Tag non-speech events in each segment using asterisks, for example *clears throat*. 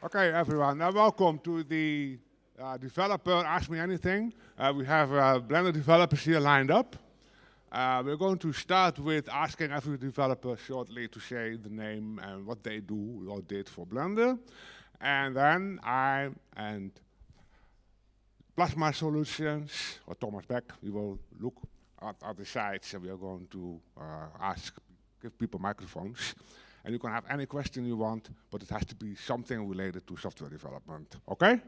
Okay, everyone, welcome to the uh, developer Ask Me Anything. Uh, we have uh, Blender developers here lined up. Uh, we're going to start with asking every developer shortly to say the name and what they do or did for Blender. And then I and Plasma Solutions, or Thomas Beck, we will look at other sites and we are going to uh, ask, give people microphones. And you can have any question you want, but it has to be something related to software development. Okay?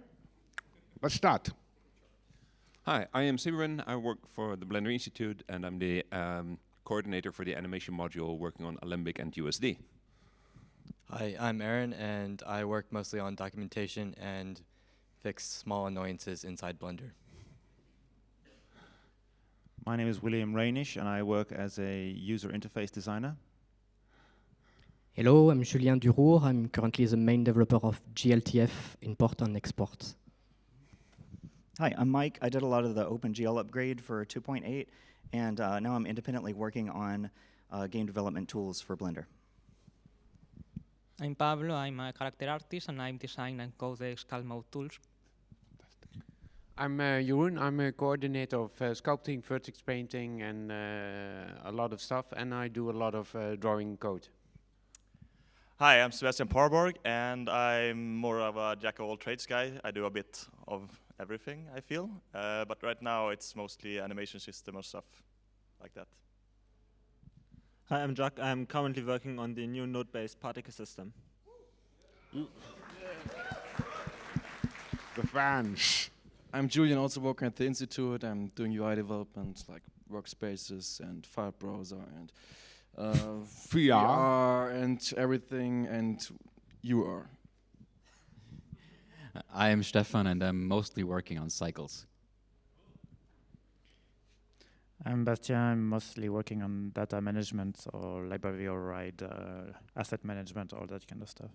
Let's start. Hi, I am Sybren. I work for the Blender Institute, and I'm the um, coordinator for the animation module working on Alembic and USD. Hi, I'm Aaron, and I work mostly on documentation and fix small annoyances inside Blender. My name is William Reynish, and I work as a user interface designer. Hello, I'm Julien Duroure. I'm currently the main developer of GLTF import and export. Hi, I'm Mike. I did a lot of the OpenGL upgrade for 2.8, and uh, now I'm independently working on uh, game development tools for Blender. I'm Pablo. I'm a character artist, and I design and code the sculpt mode tools. I'm uh, Jeroen. I'm a coordinator of uh, sculpting, vertex painting, and uh, a lot of stuff. And I do a lot of uh, drawing code. Hi, I'm Sebastian Parborg, and I'm more of a jack of all trades guy. I do a bit of everything, I feel. Uh, but right now, it's mostly animation system or stuff like that. Hi, I'm Jacques. I'm currently working on the new node-based particle system. The fans. I'm Julian, also working at the Institute. I'm doing UI development, like workspaces and file browser and uh, VR. VR and everything, and you are. I am Stefan, and I'm mostly working on cycles. I'm Bastien. I'm mostly working on data management or library override, uh, asset management, all that kind of stuff.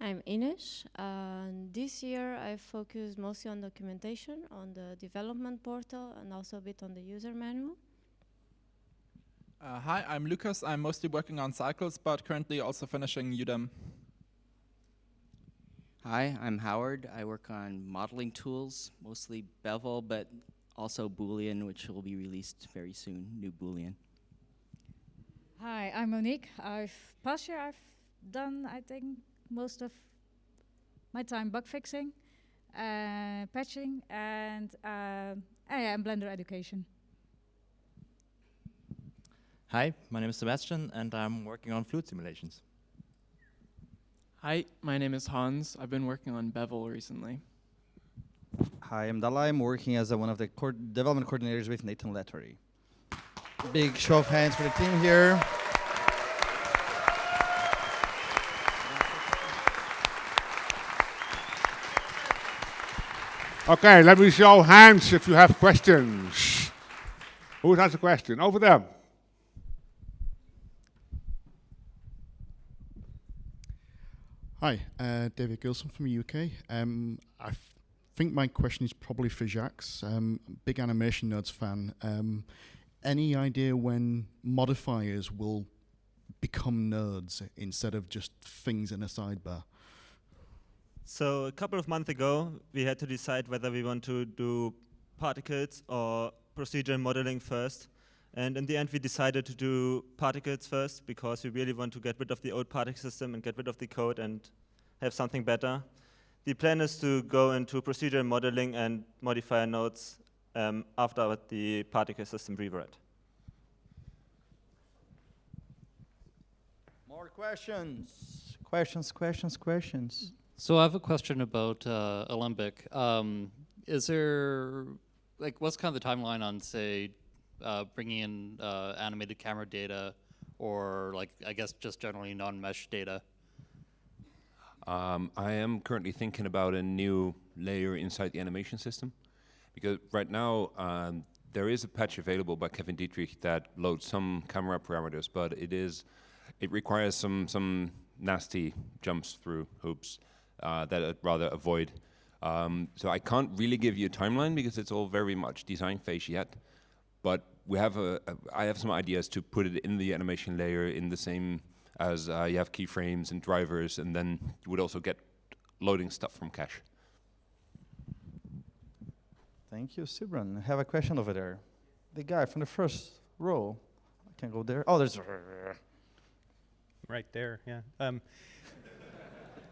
I'm Ines. Uh, this year I focused mostly on documentation, on the development portal, and also a bit on the user manual. Uh, hi, I'm Lucas. I'm mostly working on cycles, but currently also finishing UDIM. Hi, I'm Howard. I work on modeling tools, mostly Bevel, but also Boolean, which will be released very soon, new Boolean. Hi, I'm Monique. I've past year I've done I think most of my time bug fixing, uh, patching, and uh, and Blender education. Hi, my name is Sebastian, and I'm working on fluid simulations. Hi, my name is Hans. I've been working on Bevel recently. Hi, I'm Dalai. I'm working as a, one of the co development coordinators with Nathan Letwory. Big show of hands for the team here. Okay, let me show hands if you have questions. Who has a question? Over there. Hi, uh, David Gilson from the UK. Um, I think my question is probably for Jacques. Um, big Animation Nodes fan. Um, any idea when modifiers will become nodes instead of just things in a sidebar? So a couple of months ago, we had to decide whether we want to do particles or procedural modeling first. And in the end, we decided to do particles first because we really want to get rid of the old particle system and get rid of the code and have something better. The plan is to go into procedural modeling and modifier nodes um, after the particle system rewrite. More questions. Questions, questions, questions. So I have a question about uh, Alembic. Um, is there, like, what's kind of the timeline on, say, uh, bringing in uh, animated camera data or, like, I guess just generally non-mesh data? Um, I am currently thinking about a new layer inside the animation system because right now um, there is a patch available by Kevin Dietrich that loads some camera parameters, but it is it requires some some nasty jumps through hoops uh, that I'd rather avoid. Um, so I can't really give you a timeline because it's all very much design phase yet. But we have a, a I have some ideas to put it in the animation layer in the same as uh, you have keyframes and drivers, and then you would also get loading stuff from cache. Thank you, Sybren. I have a question over there. The guy from the first row. I can go there. Oh, there's. Right there, yeah. Um,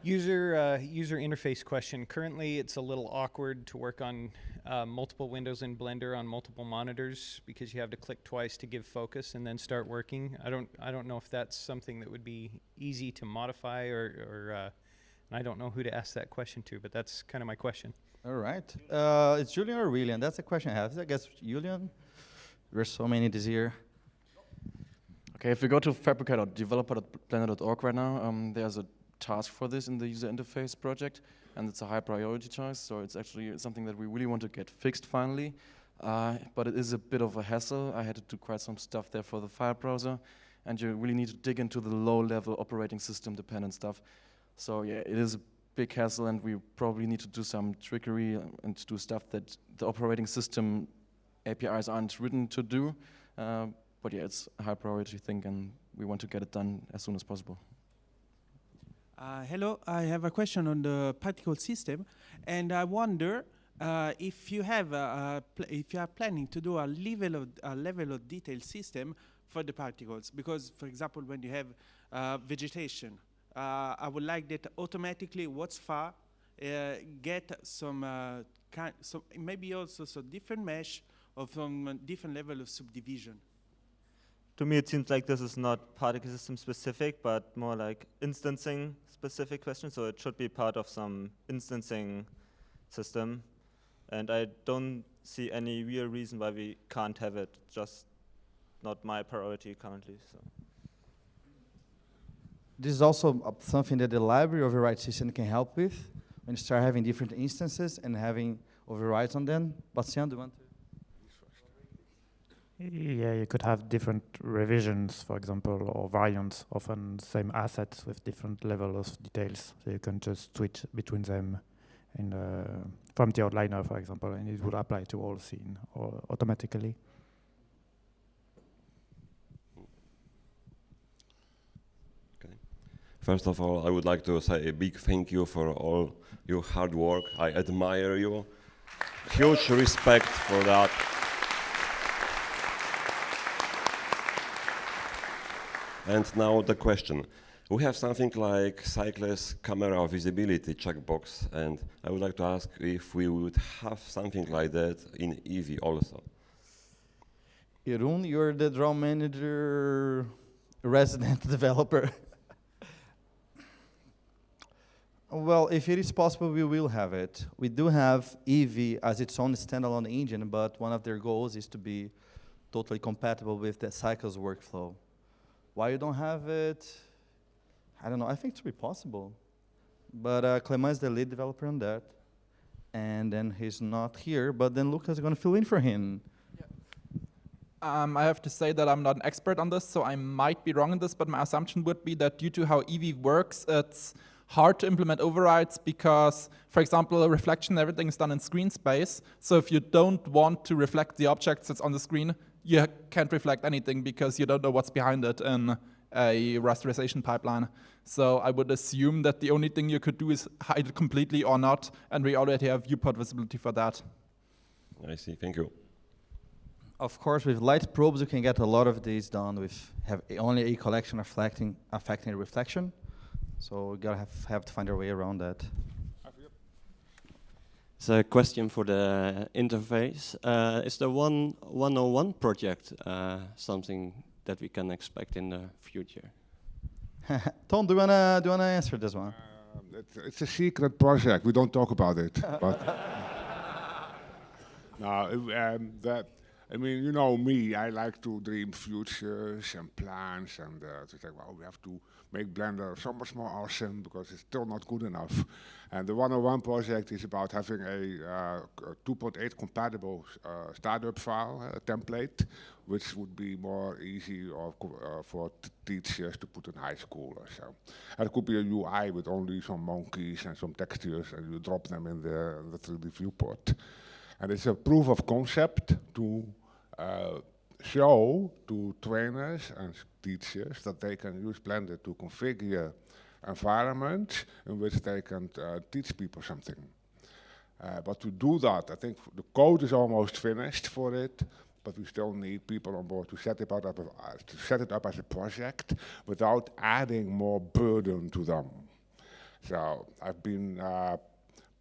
user uh, user interface question. Currently, it's a little awkward to work on uh, multiple windows in Blender on multiple monitors because you have to click twice to give focus and then start working. I don't I don't know if that's something that would be easy to modify or, or uh, I don't know who to ask that question to, but that's kind of my question. All right. Uh, it's Julian or William? That's the question I have. I guess Julian. There's so many this year. Okay, if we go to phabricator.developer.blender.org right now, um, there's a task for this in the user interface project, and it's a high priority task, so it's actually something that we really want to get fixed finally. Uh, but it is a bit of a hassle. I had to do quite some stuff there for the file browser, and you really need to dig into the low-level operating system dependent stuff. So yeah, it is a big hassle, and we probably need to do some trickery and to do stuff that the operating system APIs aren't written to do. Uh, but yeah, it's a high priority thing, and we want to get it done as soon as possible. Uh, hello, I have a question on the particle system, and I wonder uh, if you have a, a if you are planning to do a level of a level of detail system for the particles, because for example, when you have uh, vegetation, uh, I would like that automatically what's far uh, get some uh, kind, so maybe also some different mesh of some different level of subdivision. To me, it seems like this is not particle system specific, but more like instancing specific question. So it should be part of some instancing system. And I don't see any real reason why we can't have it, just not my priority currently. So. This is also something that the library override system can help with when you start having different instances and having overrides on them. Bastien, do you want to? Yeah, you could have different revisions, for example, or variants of an same assets with different level of details. So you can just switch between them in the, from the outliner, for example, and it would apply to all scene or automatically. First of all, I would like to say a big thank you for all your hard work. I admire you. Huge respect for that. And now the question. We have something like cyclist camera visibility checkbox, and I would like to ask if we would have something like that in Eevee also. Jeroen, you're the draw manager resident *laughs* developer. well, if it is possible, we will have it. We do have Eevee as its own standalone engine, but one of their goals is to be totally compatible with the Cycles workflow. Why you don't have it? I don't know. I think it should be possible. But uh, Clement is the lead developer on that. And then he's not here, but then Lucas is going to fill in for him. Um, I have to say that I'm not an expert on this, so I might be wrong in this, but my assumption would be that due to how Eevee works, it's hard to implement overrides because, for example, reflection, everything is done in screen space. So if you don't want to reflect the objects that's on the screen, you can't reflect anything because you don't know what's behind it in a rasterization pipeline. So I would assume that the only thing you could do is hide it completely or not, and we already have viewport visibility for that. I see, thank you. Of course, with light probes, you can get a lot of these done with have only a collection reflecting affecting reflection. So you gotta have, have to find a way around that. It's a question for the interface. Uh, is the one 101 project uh, something that we can expect in the future? *laughs* Ton, do you wanna do you wanna answer this one? Uh, it's, it's, a secret project. We don't talk about it. but *laughs* *laughs* no, um, that I mean, you know me, I like to dream futures and plans and uh, to think, well, we have to make Blender so much more awesome because it's still not good enough. And the 101 project is about having a, uh, a 2.8 compatible uh, startup file, a template, which would be more easy or, uh, for teachers to put in high school or so. And it could be a UI with only some monkeys and some textures and you drop them in the, in the 3D viewport. And it's a proof of concept to uh, show to trainers and teachers that they can use Blender to configure environments in which they can uh, teach people something. Uh, but to do that, I think the code is almost finished for it, but we still need people on board to set it up, uh, to set it up as a project without adding more burden to them. So I've been uh,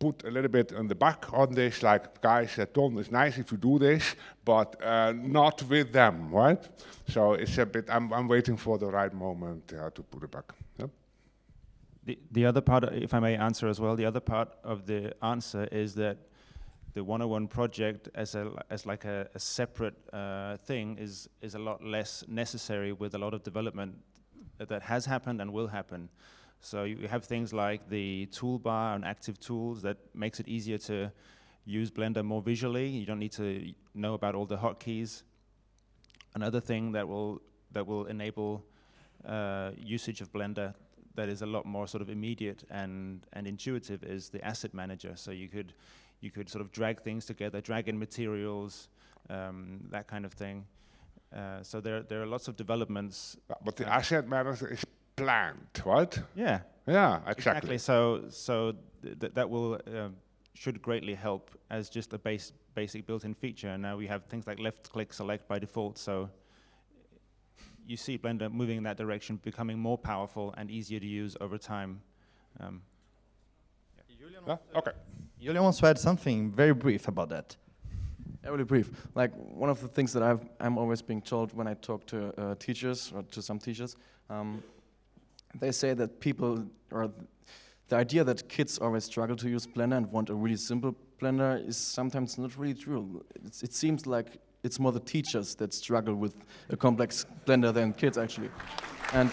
put a little bit in the back on this, like guys said, Ton, it's nice if you do this, but uh, not with them, right? So it's a bit, I'm, I'm waiting for the right moment uh, to put it back. Yep. The, the other part, if I may answer as well, the other part of the answer is that the 101 project as a as like a, a separate uh, thing is is a lot less necessary with a lot of development that has happened and will happen. So you have things like the toolbar and active tools that makes it easier to use Blender more visually. You don't need to know about all the hotkeys. Another thing that will that will enable uh, usage of Blender that is a lot more sort of immediate and and intuitive is the asset manager. So you could you could sort of drag things together, drag in materials, um, that kind of thing. Uh, so there there are lots of developments. But the asset manager is planned, right? Yeah. Yeah, exactly. Exactly. So so th that will um, should greatly help as just a base basic built-in feature. And now we have things like left-click select by default. So you see Blender moving in that direction, becoming more powerful and easier to use over time. Um, yeah. Okay. Julian wants to add something very brief about that. Yeah, really brief. Like one of the things that I've, I'm always being told when I talk to uh, teachers or to some teachers, um, they say that people or the idea that kids always struggle to use Blender and want a really simple Blender is sometimes not really true. It's, it seems like it's more the teachers that struggle with a complex Blender than kids actually. And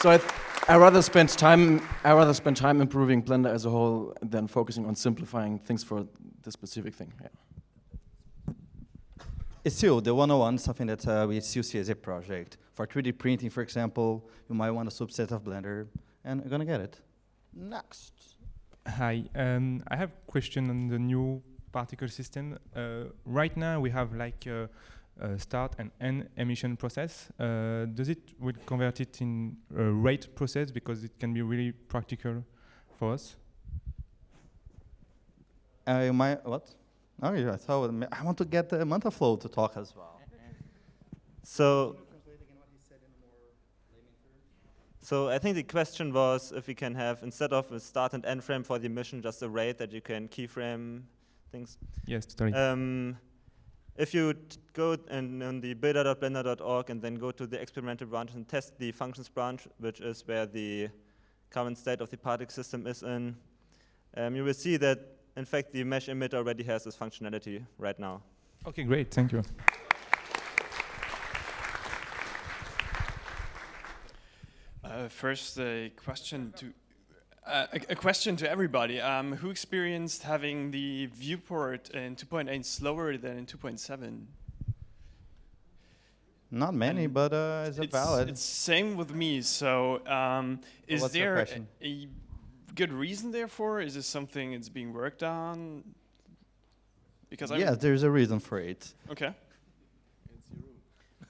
so I, I rather spend time. I rather spend time improving Blender as a whole than focusing on simplifying things for the specific thing. Yeah. It's still the 101 something that uh, we see as a project. For 3D printing, for example, you might want a subset of Blender, and you're gonna get it. Next. Hi, um, I have a question on the new particle system. Uh, right now, we have like a, a start and end emission process. Uh, does it will convert it in a rate process because it can be really practical for us? Uh, you might what? Oh, yeah, I thought I want to get the Mantaflow to talk as well. *laughs* So, so I think the question was if we can have, instead of a start and end frame for the emission, just a rate that you can keyframe things. Yes, totally. Um, if you go and on the builder.blender.org and then go to the experimental branch and test the functions branch, which is where the current state of the particle system is in, um, you will see that, in fact, the mesh emitter already has this functionality right now. Okay, great. Thank you. First, a question to uh, a, a, question to everybody. Um, who experienced having the viewport in 2.8 slower than in 2.7? Not many, and but uh, it's, it's valid. It's same with me. So, um, is there a, a, good reason therefore? Is this something that's being worked on? Because I yes, there's a reason for it. Okay.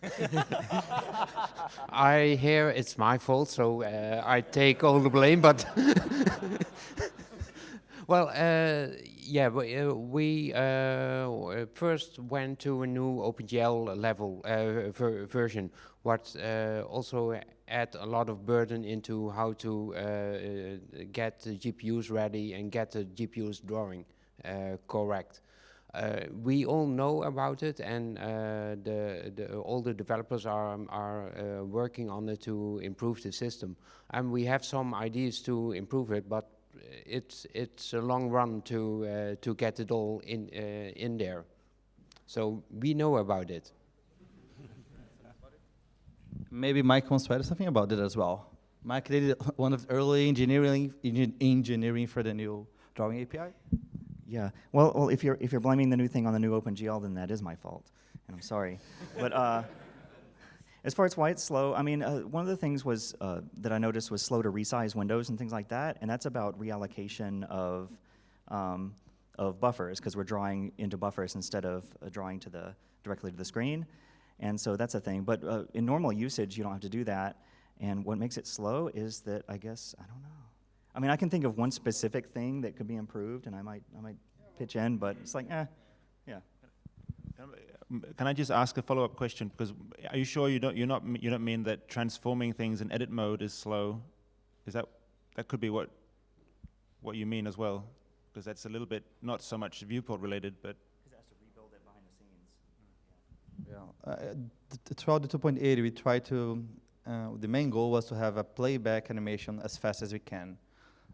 *laughs* I hear it's my fault, so uh, I take all the blame. But *laughs* well, uh, yeah, we, uh, we uh, first went to a new OpenGL level uh, ver version, what uh, also add a lot of burden into how to get the GPUs ready and get the GPUs drawing correct. Uh, we all know about it, and uh, the, the, all the developers are, are uh, working on it to improve the system. And we have some ideas to improve it, but it's it's a long run to to get it all in in there. So we know about it. Maybe Mike wants to add something about it as well. Mike did one of the early engineering engineering for the new drawing API. Yeah. Well, well, if you're if you're blaming the new thing on the new OpenGL, then that is my fault, and I'm sorry. but uh, *laughs* as far as why it's slow, I mean, uh, one of the things was uh, that I noticed was slow to resize windows and things like that, and that's about reallocation of um, of buffers because we're drawing into buffers instead of uh, drawing to the directly to the screen. And so that's a thing. But uh, in normal usage, you don't have to do that. And what makes it slow is that I guess I don't know. I mean, I can think of one specific thing that could be improved, and I might I might pitch in, but it's like, eh, yeah. Can I just ask a follow-up question? Because are you sure you don't you're not you don't mean that transforming things in edit mode is slow? Is that that could be what what you mean as well? Because that's a little bit not so much viewport related, but Yeah. Uh, th- th- throughout the 2.8, we try to, uh, the main goal was to have a playback animation as fast as we can,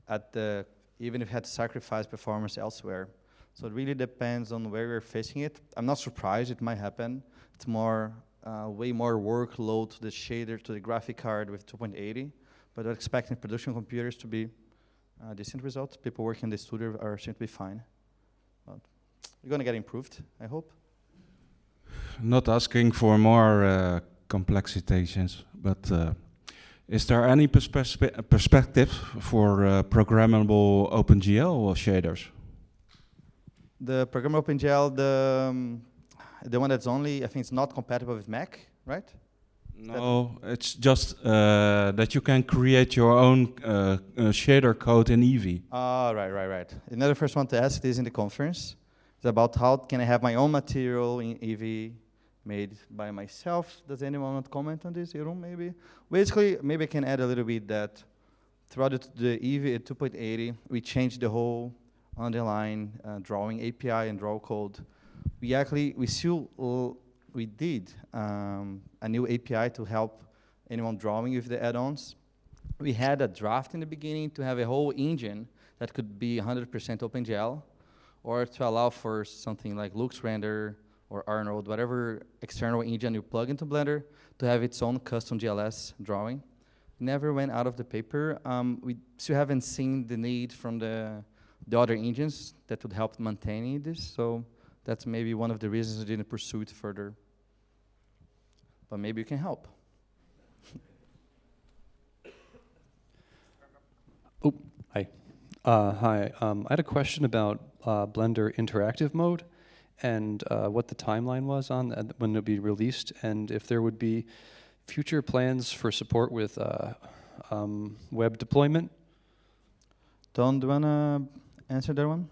at the, even if we had to sacrifice performance elsewhere. So it really depends on where you're facing it. I'm not surprised it might happen. It's more, uh, way more workload to the shader, to the graphic card with 2.80, but we're expecting production computers to be uh, decent results. People working in the studio are seem to be fine. But we're gonna get improved, I hope. not asking for more uh, complexities, but uh, is there any perspe- perspective for uh, programmable OpenGL shaders? The programmable OpenGL, the um, the one that's only, I think it's not compatible with Mac, right? No, it's just uh, that you can create your own uh, uh, shader code in Eevee. Ah, right, right, right. Another first one to ask is in the conference. It's about how can I have my own material in Eevee made by myself. Does anyone want to comment on this? Jeroen, maybe? Basically, maybe I can add a little bit that throughout the, at 2.80, we changed the whole underlying uh, drawing API and draw code. We actually, we still, we did um, a new API to help anyone drawing with the add-ons. We had a draft in the beginning to have a whole engine that could be 100% OpenGL, or to allow for something like LuxRender or Arnold, whatever external engine you plug into Blender, to have its own custom GLSL drawing. Never went out of the paper. Um, we still haven't seen the need from the, the other engines that would help maintaining this, so that's maybe one of the reasons we didn't pursue it further. But maybe you can help. *laughs* Oh, hi. Uh, hi. Um, I had a question about uh, Blender interactive mode and uh, what the timeline was on that when it'll be released, and if there would be future plans for support with uh, um, web deployment. Don, do you wanna answer that one?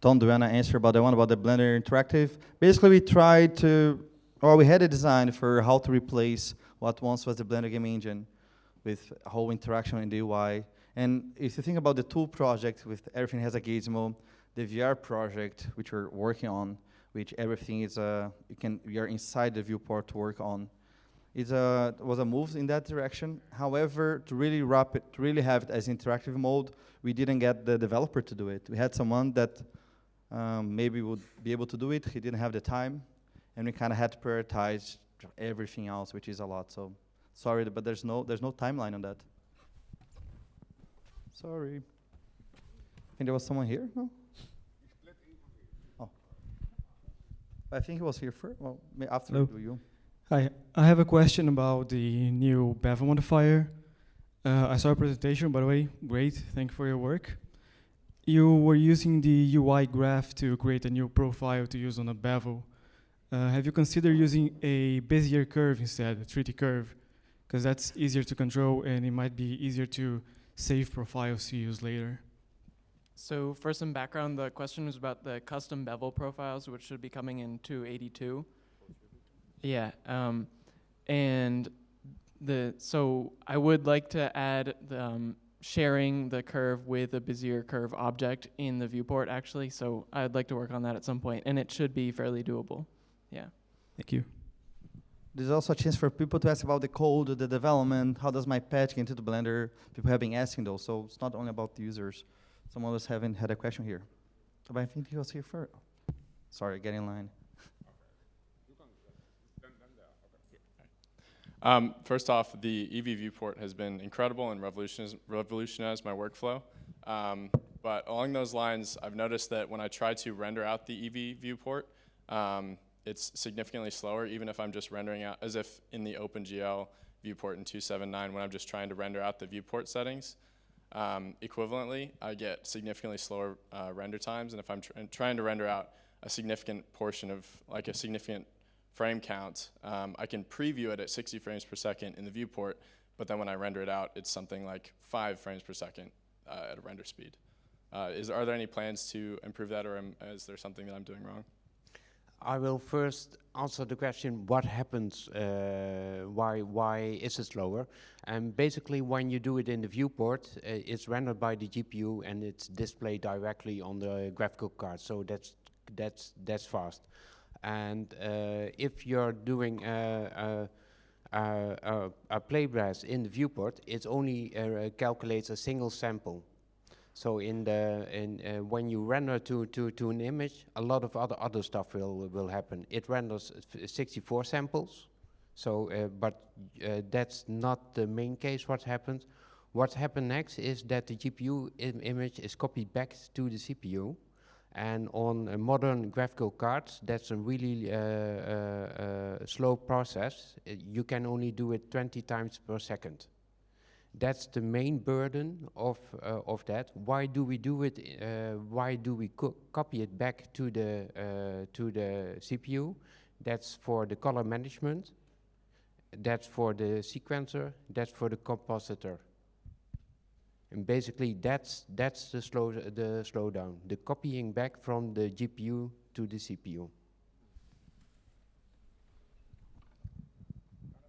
Don, do you wanna answer about the one about the Blender Interactive? Basically, we tried to, or we had a design for how to replace what once was the Blender game engine with whole interaction in the UI. And if you think about the tool project with everything has a gizmo, the VR project which we're working on, which everything is uh, you can we are inside the viewport to work on. It uh, was a move in that direction. However, to really wrap it, to really have it as interactive mode, we didn't get the developer to do it. We had someone that um, maybe would be able to do it. He didn't have the time, and we kind of had to prioritize everything else, which is a lot. So, sorry, but there's no there's no timeline on that. Sorry. I think there was someone here. No. I think he was here first. Well, after Hello. do you. Hi, I have a question about the new bevel modifier. Uh, I saw a presentation, by the way, great, thank you for your work. You were using the UI graph to create a new profile to use on a bevel. Uh, have you considered using a Bezier curve instead, a 3D curve? Because that's easier to control and it might be easier to save profiles to use later. So for some background, the question was about the custom bevel profiles, which should be coming in 282. Yeah, um, and the so I would like to add the, um, sharing the curve with a Bezier curve object in the viewport actually. So I'd like to work on that at some point, and it should be fairly doable. Yeah. Thank you. There's also a chance for people to ask about the code, the development, how does my patch get into the Blender? People have been asking those, so it's not only about the users. Some of us haven't had a question here. But I think he was here first. Sorry, get in line. Um, first off, the Eevee viewport has been incredible and revolutionized, revolutionized my workflow. Um, but along those lines, I've noticed that when I try to render out the Eevee viewport, um, it's significantly slower, even if I'm just rendering out, as if in the OpenGL viewport in 279, when I'm just trying to render out the viewport settings. Um, equivalently, I get significantly slower uh, render times. And if I'm tr trying to render out a significant portion of, like a significant frame count, um, I can preview it at 60 frames per second in the viewport, but then when I render it out, it's something like five frames per second uh, at a render speed. Uh, is, are there any plans to improve that, or am, is there something that I'm doing wrong? I will first answer the question, what happens, uh, why, why is it slower? And basically when you do it in the viewport, uh, it's rendered by the GPU and it's displayed directly on the graphical card, so that's, that's, that's fast. And uh, if you're doing a, a, a, in the viewport, it only uh, calculates a single sample. So in the in uh, when you render to, to to an image, a lot of other other stuff will will happen. It renders 64 samples. So, uh, but uh, that's not the main case. What happens? What happens next is that the GPU Im image is copied back to the CPU, and on modern graphical cards, that's a really uh, uh, uh, slow process. you can only do it 20 times per second. That's the main burden of, uh, of that. Why do we do it? Uh, why do we co copy it back to the, uh, to the CPU? That's for the color management. That's for the sequencer. That's for the compositor. And basically, that's, that's the, slow, the slowdown, the copying back from the GPU to the CPU.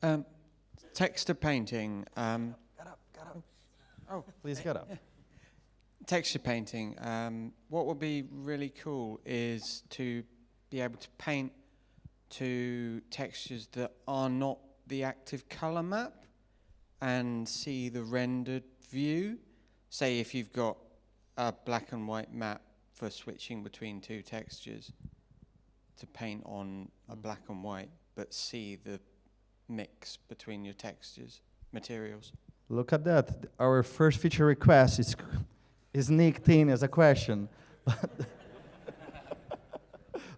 Um, texture painting. Um, Oh, *laughs* please get up. Texture painting. Um, what would be really cool is to be able to paint to textures that are not the active color map and see the rendered view. Say if you've got a black and white map for switching between two textures to paint on a black and white, but see the mix between your textures, materials. Look at that. Our first feature request is, is sneaked in as a question. *laughs* Do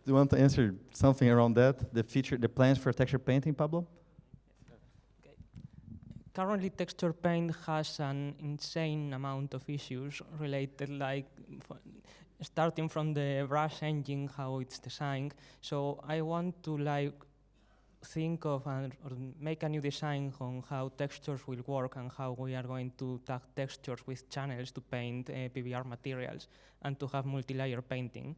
you want to answer something around that? The feature, the plans for texture painting, Pablo? Currently, texture paint has an insane amount of issues related, like starting from the brush engine, how it's designed. So I want to like think of and make a new design on how textures will work and how we are going to tag textures with channels to paint uh, PBR materials and to have multi-layer painting.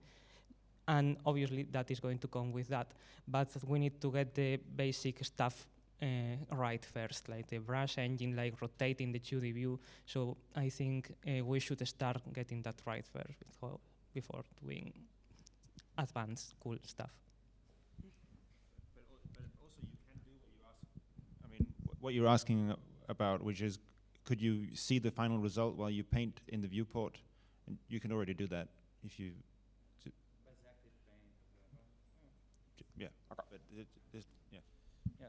And obviously that is going to come with that. But we need to get the basic stuff uh, right first, like the brush engine, like rotating the 2D view. So I think uh, we should start getting that right first before, before doing advanced cool stuff. What you're asking about, which is, could you see the final result while you paint in the viewport? And you can already do that if you. Yeah. But it, it, yeah. yeah.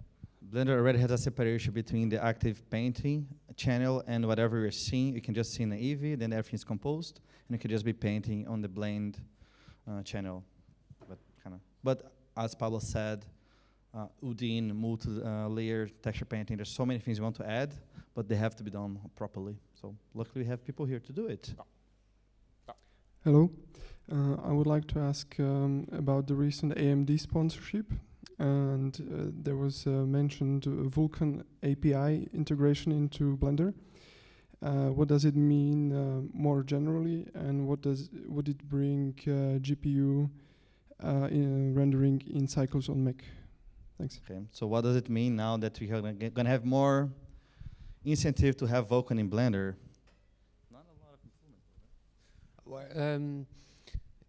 Blender already has a separation between the active painting channel and whatever you're seeing. You can just see in the Eevee, then everything's composed, and you can just be painting on the blend uh, channel. But kind of. But as Pablo said, uh, UDIM, multi-layer uh, texture painting. There's so many things we want to add, but they have to be done properly. So luckily we have people here to do it. Hello. Uh, I would like to ask um, about the recent AMD sponsorship. And uh, there was uh, mentioned Vulkan API integration into Blender. Uh, what does it mean more generally, and what does would it bring GPU in rendering in cycles on Mac? Thanks. Okay. So what does it mean now that we're gonna, gonna have more incentive to have Vulkan in Blender? Not a lot of improvement. Well, um,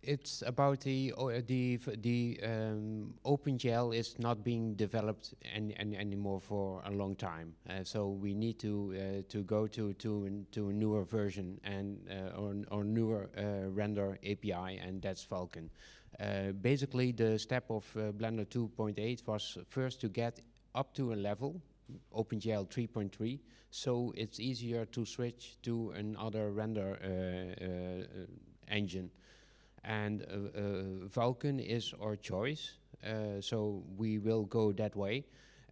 it's about the uh, the the um, OpenGL is not being developed any, any, anymore for a long time. Uh, so we need to uh, to go to to to a newer version and uh, or, or newer uh, render API, and that's Vulkan. Uh, basically, the step of uh, Blender 2.8 was first to get up to a level, OpenGL 3.3, so it's easier to switch to another render uh, engine. And Vulkan is our choice, so we will go that way.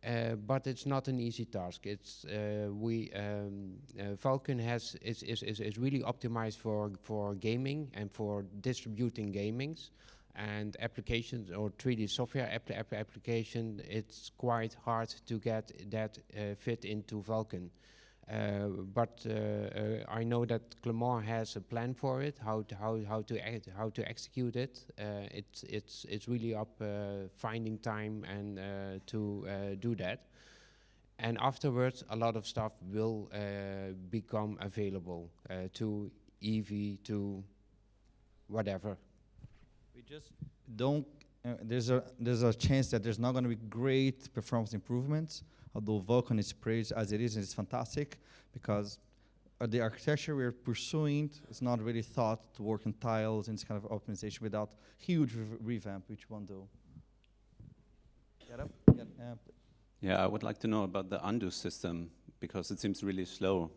uh, but it's not an easy task. It's uh, we um, uh, Vulkan has is, is, is, is really optimized for for gaming and for distributing gamings and applications or 3D software app app application. It's quite hard to get that uh, fit into Vulkan. Uh, but uh, uh, I know that Clément has a plan for it, how to how how to how to execute it. it's it's it's really up finding time and to do that. And afterwards, a lot of stuff will become available to Eevee to whatever. We just don't. Uh, there's a there's a chance that there's not going to be great performance improvements although Vulkan is praised as it is, and it's fantastic because uh, the architecture we're pursuing is not really thought to work in tiles and this kind of optimization without huge re revamp, which one do. Get up. Get up. Yeah, I would like to know about the undo system because it seems really slow.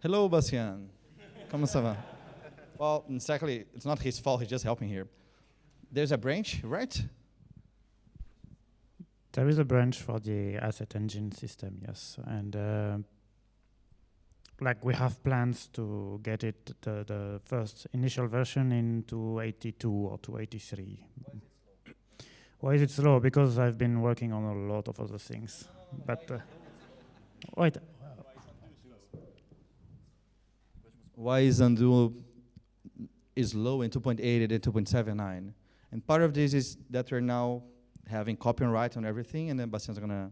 Hello, Bastien. Comment ça va? Well, exactly, it's not his fault, he's just helping here. There's a branch, right? There is a branch for the asset engine system, yes, and uh, like we have plans to get it the, the first initial version into 82 or to 83. Why is it slow? Because I've been working on a lot of other things. But uh, wait. Why is undo is low in 2.8 and 2.79? And part of this is that we're now having copy-on-write on everything, and then Bastien's gonna.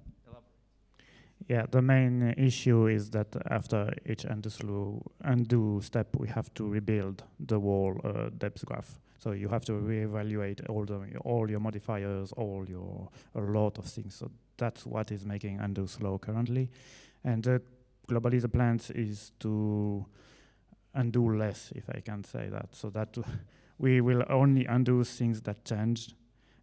Yeah, the main issue is that after each undo, undo step, we have to rebuild the whole uh, depsgraph. So you have to reevaluate all the all your modifiers, all your a lot of things. So that's what is making undo slow currently, and uh, globally the plan is to undo less, if I can say that. So that *laughs* we will only undo things that changed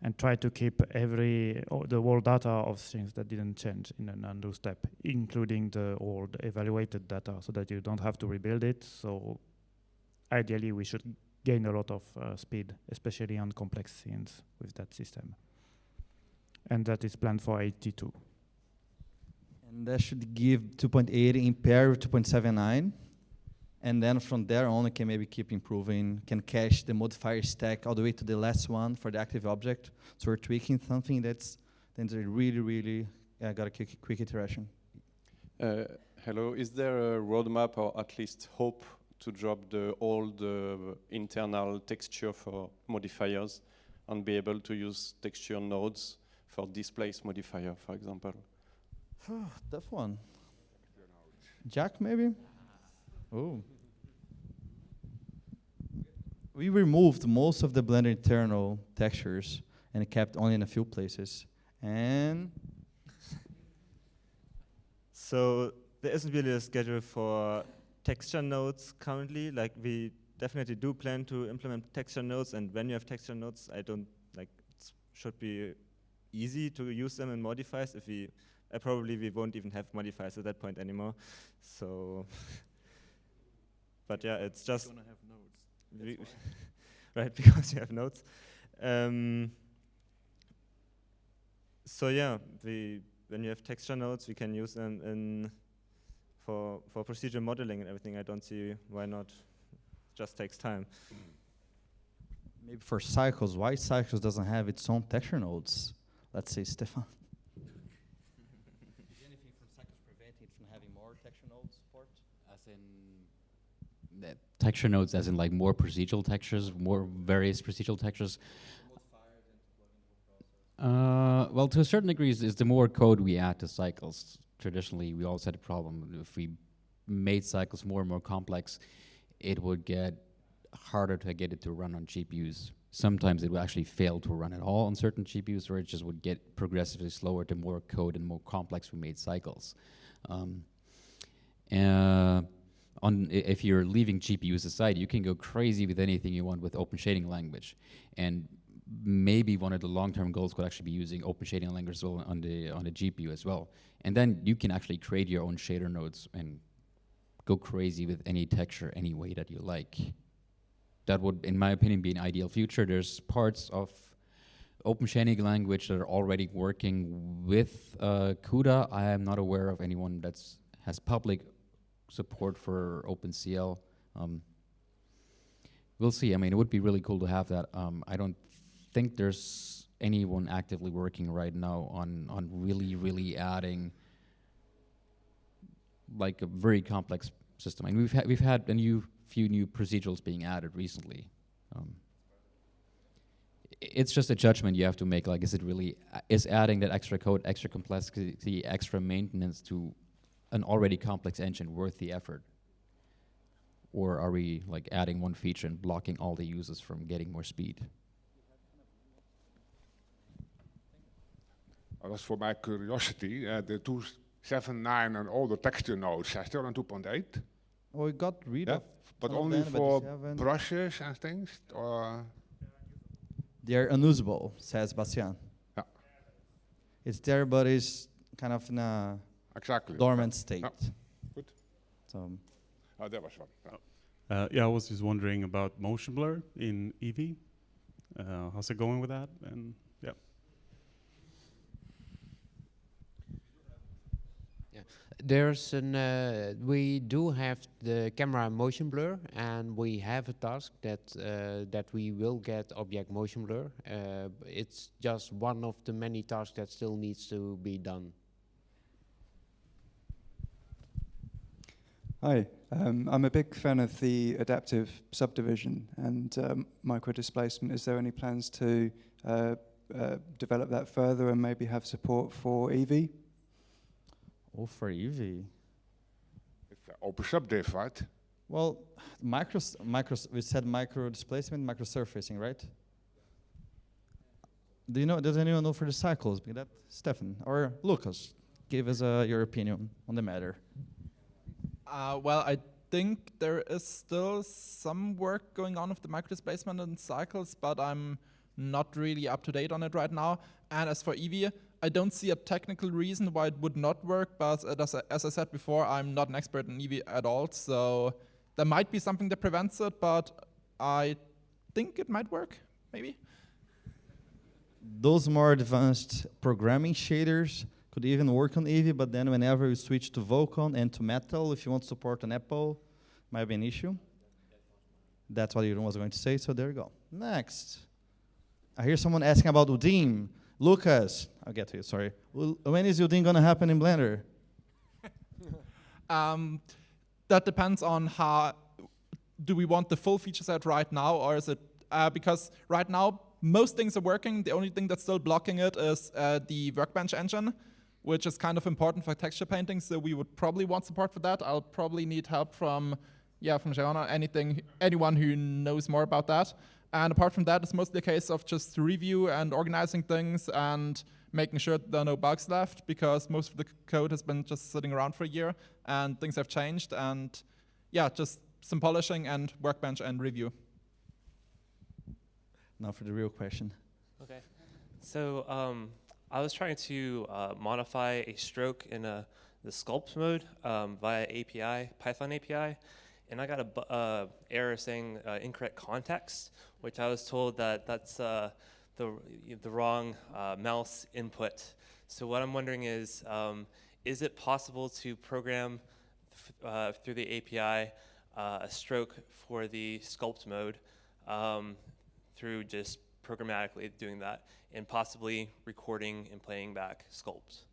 and try to keep every the whole data of things that didn't change in an undo step, including the old evaluated data, so that you don't have to rebuild it. So ideally, we should gain a lot of uh, speed, especially on complex scenes with that system. And that is planned for 82. And that should give 2.8 in pair with 2.79 and then from there on we can maybe keep improving, can cache the modifier stack all the way to the last one for the active object. So we're tweaking something that's then really, really uh, got a quick, quick iteration. Uh, hello, is there a roadmap or at least hope to drop the old uh, internal texture for modifiers and be able to use texture nodes for displace modifier, for example? *sighs* Tough one. Jack, maybe? Oh. We removed most of the Blender internal textures and kept only in a few places. And so there isn't really a schedule for texture nodes currently. Like we definitely do plan to implement texture nodes, and when you have texture nodes, I don't like it should be easy to use them in modifiers. If we uh, probably we won't even have modifiers at that point anymore. So *laughs* but yeah, it's just *laughs* right *laughs* because you have nodes. Um, so yeah, we when you have texture nodes, we can use them in for for procedural modeling and everything. I don't see why not. It just takes time. Maybe for cycles, why cycles doesn't have its own texture nodes? Let's say Stefan. Is anything from cycles preventing it from having more texture nodes support? As in texture nodes as in like more procedural textures, more various procedural textures. Uh, well, to a certain degree, is, the more code we add to cycles. Traditionally, we always had a problem. If we made cycles more and more complex, it would get harder to get it to run on GPUs. Sometimes it would actually fail to run at all on certain GPUs, or it just would get progressively slower the more code and more complex we made cycles. Um, uh, on if you're leaving GPUs aside, you can go crazy with anything you want with open shading language. And maybe one of the long-term goals could actually be using open shading language on the on the GPU as well. And then you can actually create your own shader nodes and go crazy with any texture any way that you like. That would, in my opinion, be an ideal future. There's parts of open shading language that are already working with uh, CUDA. I am not aware of anyone that's has public support for OpenCL. Um, we'll see. I mean, it would be really cool to have that. Um, I don't think there's anyone actively working right now on on really really adding like a very complex system. I mean, we've had we've had a new few new procedurals being added recently. Um, it's just a judgment you have to make. Like, is it really is adding that extra code, extra complexity, extra maintenance to an already complex engine worth the effort? Or are we like adding one feature and blocking all the users from getting more speed? That was for my curiosity. Uh, the 279 and all the texture nodes are still on 2.8. Oh, we got rid yeah, of but some of only for brushes and things, or They're unusable, says Bastien. Yeah. It's there, but it's kind of in a Exactly. dormant state. Yeah. Good. So, oh, there was one. Yeah. Uh, yeah, I was just wondering about motion blur in Eevee. Uh, how's it going with that? And yeah. There's an uh, we do have the camera motion blur, and we have a task that uh, that we will get object motion blur. Uh, it's just one of the many tasks that still needs to be done. Hi, um, I'm a big fan of the adaptive subdivision and um, micro displacement. Is there any plans to uh, uh, develop that further and maybe have support for Eevee? Oh, for Eevee. It's uh, open subdiv, right? well, micro, micro, we said micro displacement, micro surfacing, right? Do you know? Does anyone know for the cycles? Be that Stefan or Lucas? Give us uh, your opinion on the matter. Uh, well, I think there is still some work going on with the micro displacement and cycles, but I'm not really up to date on it right now. And as for Eevee, I don't see a technical reason why it would not work, but as, I- as I said before, I'm not an expert in Eevee at all, so there might be something that prevents it, but I think it might work, maybe. Those more advanced programming shaders could even work on Eevee, but then whenever you switch to Vulkan and to Metal, if you want to support an Apple, might be an issue. That's what Jeroen was going to say, so there you go. Next. I hear someone asking about UDIM. Lucas, I'll get to you, sorry. When is UDIM going to happen in Blender? *laughs* Um, that depends on how do we want the full feature set right now, or is it uh, because right now most things are working. The only thing that's still blocking it is uh, the Workbench engine, which is kind of important for texture painting. So we would probably want support for that. I'll probably need help from yeah from Jeroen, anything anyone who knows more about that. And apart from that, it's mostly a case of just review and organizing things and making sure there are no bugs left because most of the code has been just sitting around for a year and things have changed. And yeah, just some polishing and workbench and review. Now for the real question. Okay. So um, I was trying to uh, modify a stroke in a, the sculpt mode um, via API, Python API, and I got a uh, error saying uh, incorrect context, which I was told that that's uh, the, the wrong uh, mouse input. So what I'm wondering is, um, is it possible to program uh, through the API uh, a stroke for the sculpt mode um, through just programmatically doing that and possibly recording and playing back sculpts.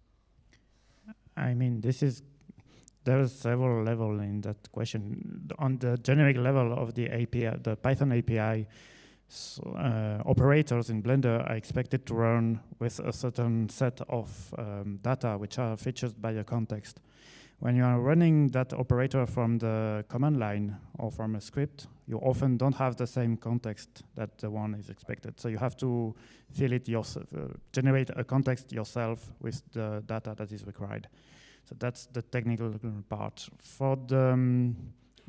I mean, this is there are several level in that question. On the generic level of the API, the Python API, s uh, operators in Blender are expected to run with a certain set of um, data which are featured by a context. When you are running that operator from the command line or from a script, you often don't have the same context that the one is expected. So you have to fill it yourself, uh, generate a context yourself with the data that is required. So that's the technical part. For the, um,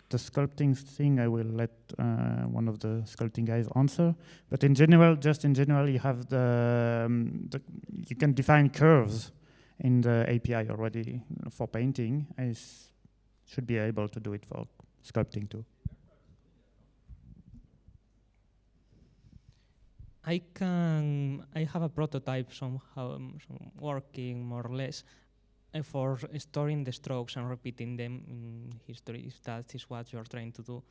the sculpting thing, I will let uh, one of the sculpting guys answer. But in general, just in general, you have the, um, the you can define curves in the API already for painting. I should be able to do it for sculpting too. I can, I have a prototype somehow um, some working more or less uh, for storing the strokes and repeating them in history if that is what you're trying to do.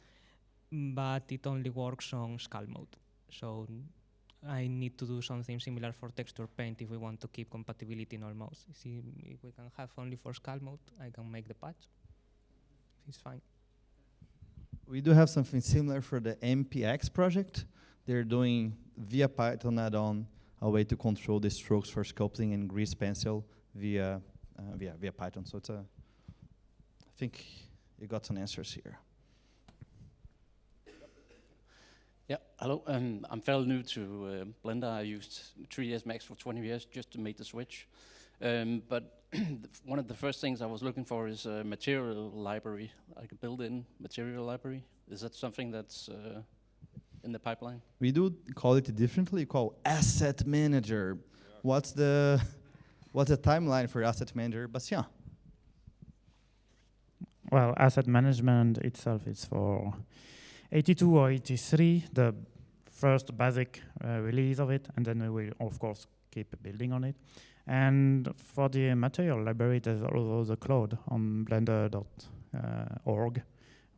But it only works on sculpt mode. So I need to do something similar for texture paint if we want to keep compatibility in all modes. See, if we can have only for sculpt mode, I can make the patch. It's fine. We do have something similar for the MPX project. They're doing via Python add-on a way to control the strokes for sculpting and grease pencil via uh, via via Python. So it's a. I think you got some answers here. Yeah, hello. Um, I'm fairly new to uh, Blender. I used 3ds Max for 20 years just to make the switch. Um, but *clears throat* one of the first things I was looking for is a material library, like a built-in material library. Is that something that's uh, in the pipeline? We do call it differently. We call asset manager. What's the *laughs* what's the timeline for asset manager? Bastien. Well, asset management itself is for 82 or 83, the first basic uh, release of it, and then we will, of course, keep building on it. And for the material library, there's also the cloud on blender.org,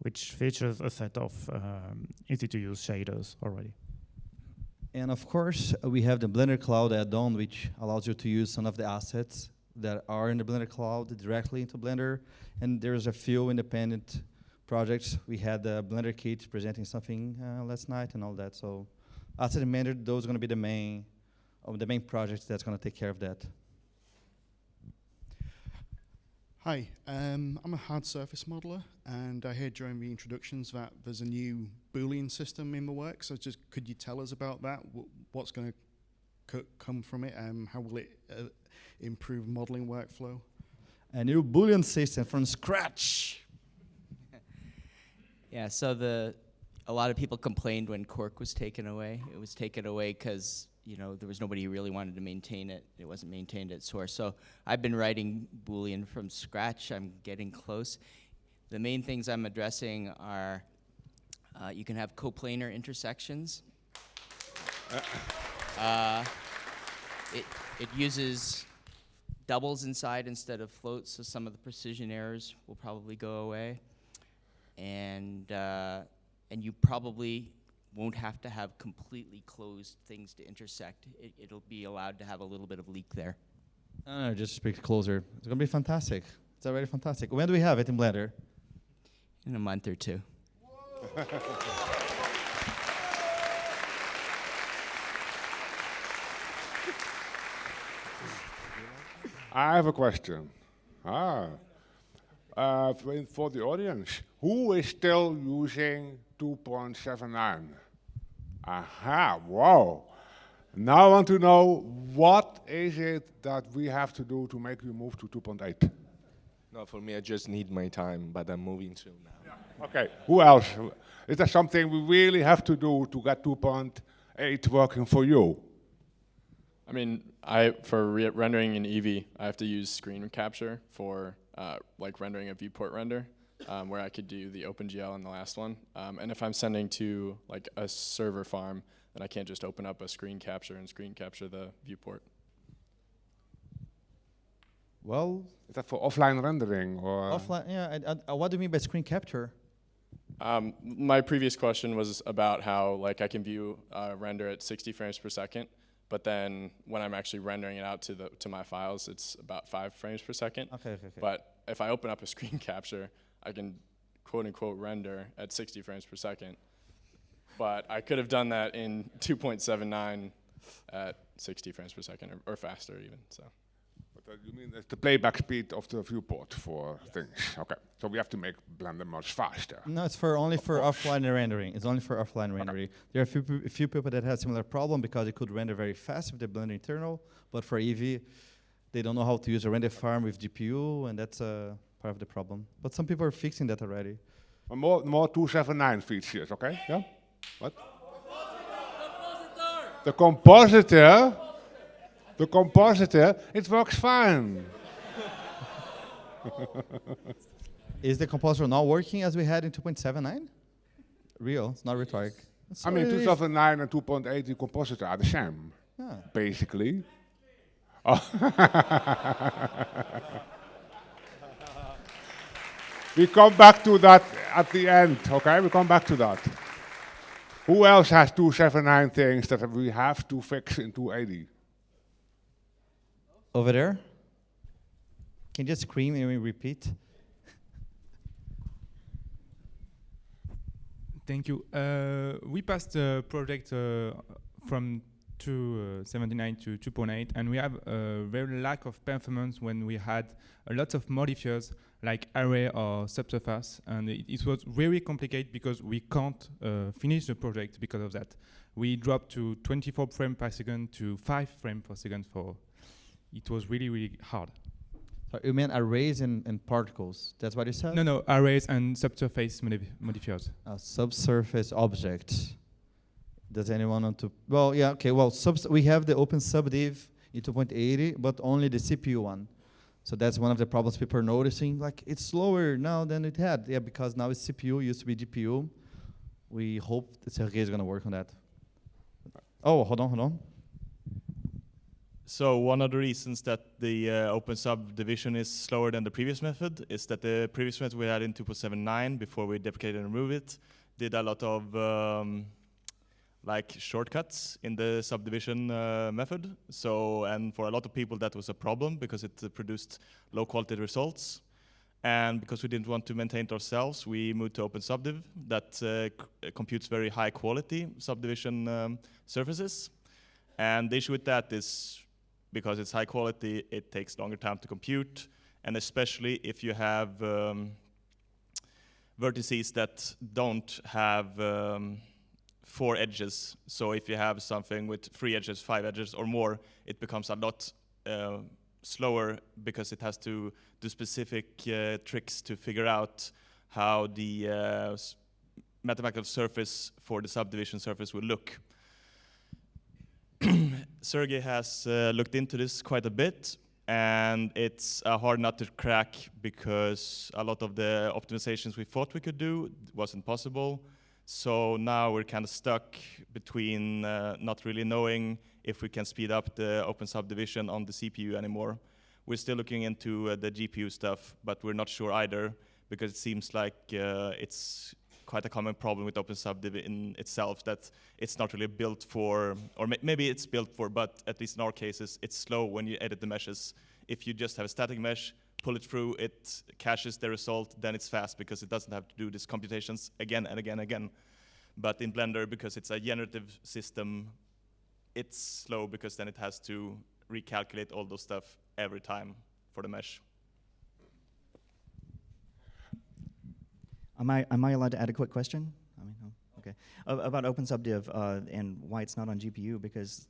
which features a set of um, easy-to-use shaders already. And of course, uh, we have the Blender Cloud add-on, which allows you to use some of the assets that are in the Blender Cloud directly into Blender. And there's a few independent projects. We had the Blender Kit presenting something uh, last night and all that. So asset manager, those are going to be the main, of the main projects that's going to take care of that. Hi, um, I'm a hard surface modeler, and I heard during the introductions that there's a new Boolean system in the works. So just could you tell us about that? Wh what's going to come from it? Um, how will it uh, improve modeling workflow? A new Boolean system from scratch. *laughs* yeah, so the a lot of people complained when Cork was taken away. It was taken away because you know, there was nobody who really wanted to maintain it. It wasn't maintained at source. So I've been writing Boolean from scratch. I'm getting close. The main things I'm addressing are uh, you can have coplanar intersections. Uh, it, it uses doubles inside instead of floats, so some of the precision errors will probably go away. And, uh, and you probably won't have to have completely closed things to intersect. It, will be allowed to have a little bit of leak there. No, no, just speak closer. It's going to be fantastic. It's already fantastic. When do we have it in Blender? In a month or two. I have a question. Ah, uh, for, for the audience, who is still using 2.79? Aha, wow. Now I want to know what is it that we have to do to make you move to 2.8? No, for me, I just need my time, but I'm moving to now. Yeah. Okay, who else? Is there something we really have to do to get 2.8 working for you? I mean, I for re rendering in Eevee, I have to use screen capture for uh, like rendering a viewport render um, where I could do the OpenGL in the last one. Um, and if I'm sending to like a server farm, then I can't just open up a screen capture and screen capture the viewport. Well, is that for offline rendering or offline? Yeah. Uh, what do you mean by screen capture? Um, my previous question was about how like I can view uh, render at 60 frames per second, but then when I'm actually rendering it out to the to my files, it's about five frames per second. Okay, okay, okay. But if I open up a screen *laughs* capture, I can quote unquote render at 60 frames per second. But I could have done that in 2.79 at 60 frames per second or, or faster even. So. But uh, you mean the playback speed of the viewport for things? Okay, so we have to make Blender much faster. No, it's for only for offline rendering. It's only for offline okay. rendering. There are a few, a few people that have similar problem because it could render very fast with the Blender internal, but for Eevee, they don't know how to use a render farm with GPU, and that's a uh, part of the problem. But some people are fixing that already. more, more 279 features, okay? Yeah? What? Compositor. The compositor, the compositor, it works fine. Is the compositor not working as we had in 2.79? Real, it's not rhetoric. I mean, So 2009 and 2.80 compositor are the same, Yeah. basically. Oh. *laughs* we come back to that at the end, okay? We come back to that. Who else has 279 things that we have to fix in 280? Over there? Can you just scream and we repeat? Thank you. Uh, we passed the project uh, from 279 to 2.8, and we have a very lack of performance when we had a lot of modifiers like array or subsurface, and it, it was very complicated because we can't uh, finish the project because of that. We dropped to 24 frames per second to 5 frames per second for. It was really, really hard. So you mean arrays and, and particles. That's what you said? No, no, arrays and subsurface modif- modifiers. A subsurface object. Does anyone want to? Well, yeah, okay. Well, subs we have the open subdiv in 2.80, but only the CPU one. So that's one of the problems people are noticing. Like it's slower now than it had. Yeah, because now it's CPU, used to be GPU. We hope that Sergey is going to work on that. Oh, hold on, hold on. So one of the reasons that the uh, open subdivision is slower than the previous method is that the previous method we had in 2.79 before we deprecated and removed it did a lot of um, like shortcuts in the subdivision uh, method. So and for a lot of people that was a problem because it uh, produced low quality results. And because we didn't want to maintain it ourselves, we moved to Open OpenSubdiv that uh, computes very high quality subdivision um, surfaces. And the issue with that is because it's high quality, it takes longer time to compute, and especially if you have um, vertices that don't have um, four edges. So if you have something with three edges, five edges, or more, it becomes a lot uh, slower because it has to do specific uh, tricks to figure out how the uh, mathematical surface for the subdivision surface will look. *clears throat* Sergey has uh, looked into this quite a bit, and it's a hard nut to crack because a lot of the optimizations we thought we could do wasn't possible. So now we're kind of stuck between uh, not really knowing if we can speed up the open subdivision on the CPU anymore. We're still looking into uh, the GPU stuff, but we're not sure either because it seems like uh, it's quite a common problem with OpenSubdiv in itself that it's not really built for, or ma- maybe it's built for, but at least in our cases, it's slow when you edit the meshes. If you just have a static mesh, pull it through, it caches the result, then it's fast because it doesn't have to do these computations again and again and again. But in Blender, because it's a generative system, it's slow because then it has to recalculate all those stuff every time for the mesh. Am I, am I allowed to add a quick question? I mean, oh, okay. About OpenSubdiv uh, and why it's not on GPU, because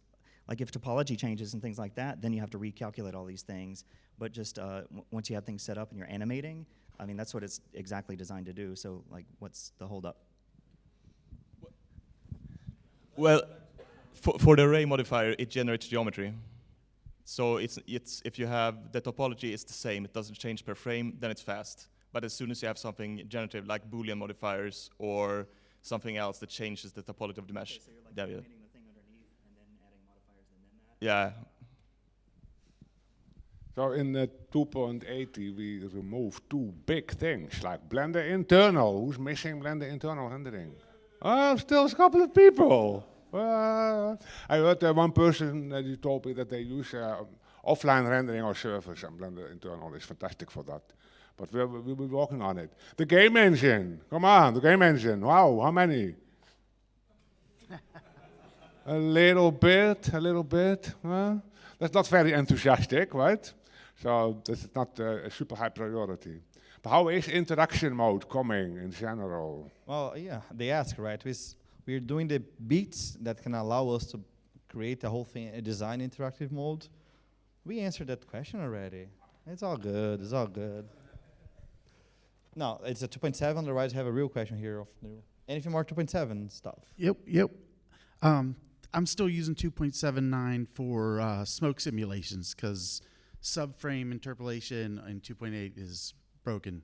like if topology changes and things like that, then you have to recalculate all these things. But just uh, once you have things set up and you're animating, I mean, that's what it's exactly designed to do. So like, what's the holdup? Well, for, for the array modifier, it generates geometry. So it's, it's, if you have the topology is the same, it doesn't change per frame, then it's fast. But as soon as you have something generative like Boolean modifiers or something else that changes the topology of the mesh, then you- yeah. So in the 2.80 we removed two big things like Blender internal. Who's missing Blender internal rendering? Oh, still a couple of people. Uh, I heard uh, one person uh, told me that they use uh, offline rendering or servers and Blender internal is fantastic for that. But we'll, we'll be working on it. The game engine, come on, the game engine. Wow, how many? *laughs* a little bit, a little bit. Huh? That's not very enthusiastic, right? So this is not uh, a super high priority. But how is interaction mode coming in general? Well, yeah, they ask, right? We We're doing the beats that can allow us to create the whole thing, a design interactive mode. We answered that question already. It's all good. It's all good. No, it's a 2.7. Otherwise, I have a real question here. Of new. Anything more 2.7 stuff? Yep, yep. Um, I'm still using 2.79 for uh, smoke simulations because subframe interpolation in 2.8 is broken